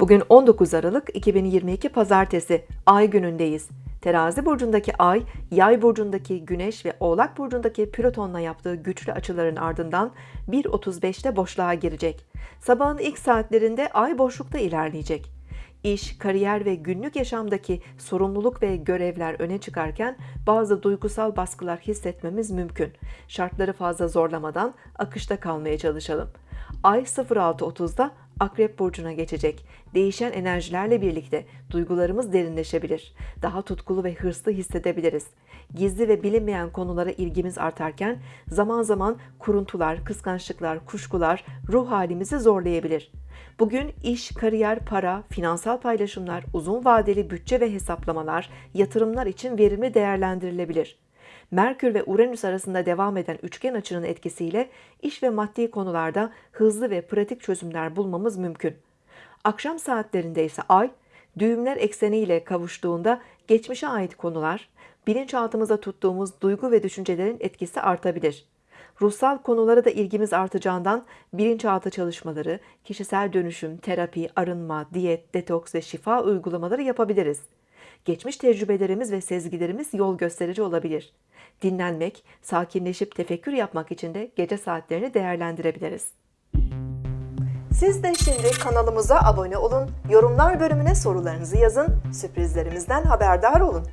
Bugün 19 Aralık 2022 Pazartesi Ay günündeyiz. Terazi burcundaki Ay, Yay burcundaki Güneş ve Oğlak burcundaki Plüton'la yaptığı güçlü açıların ardından 1.35'te boşluğa girecek. Sabahın ilk saatlerinde Ay boşlukta ilerleyecek. İş, kariyer ve günlük yaşamdaki sorumluluk ve görevler öne çıkarken bazı duygusal baskılar hissetmemiz mümkün. Şartları fazla zorlamadan akışta kalmaya çalışalım. Ay 06.30'da Akrep burcuna geçecek. Değişen enerjilerle birlikte duygularımız derinleşebilir. Daha tutkulu ve hırslı hissedebiliriz. Gizli ve bilinmeyen konulara ilgimiz artarken zaman zaman kuruntular, kıskançlıklar, kuşkular ruh halimizi zorlayabilir. Bugün iş, kariyer, para, finansal paylaşımlar, uzun vadeli bütçe ve hesaplamalar, yatırımlar için verimli değerlendirilebilir. Merkür ve Uranüs arasında devam eden üçgen açının etkisiyle iş ve maddi konularda hızlı ve pratik çözümler bulmamız mümkün. Akşam saatlerinde ise Ay, düğümler ekseniyle kavuştuğunda geçmişe ait konular, bilinçaltımıza tuttuğumuz duygu ve düşüncelerin etkisi artabilir. Ruhsal konulara da ilgimiz artacağından bilinçaltı çalışmaları, kişisel dönüşüm, terapi, arınma, diyet, detoks ve şifa uygulamaları yapabiliriz. Geçmiş tecrübelerimiz ve sezgilerimiz yol gösterici olabilir. Dinlenmek, sakinleşip tefekkür yapmak için de gece saatlerini değerlendirebiliriz. Siz de şimdi kanalımıza abone olun, yorumlar bölümüne sorularınızı yazın, sürprizlerimizden haberdar olun.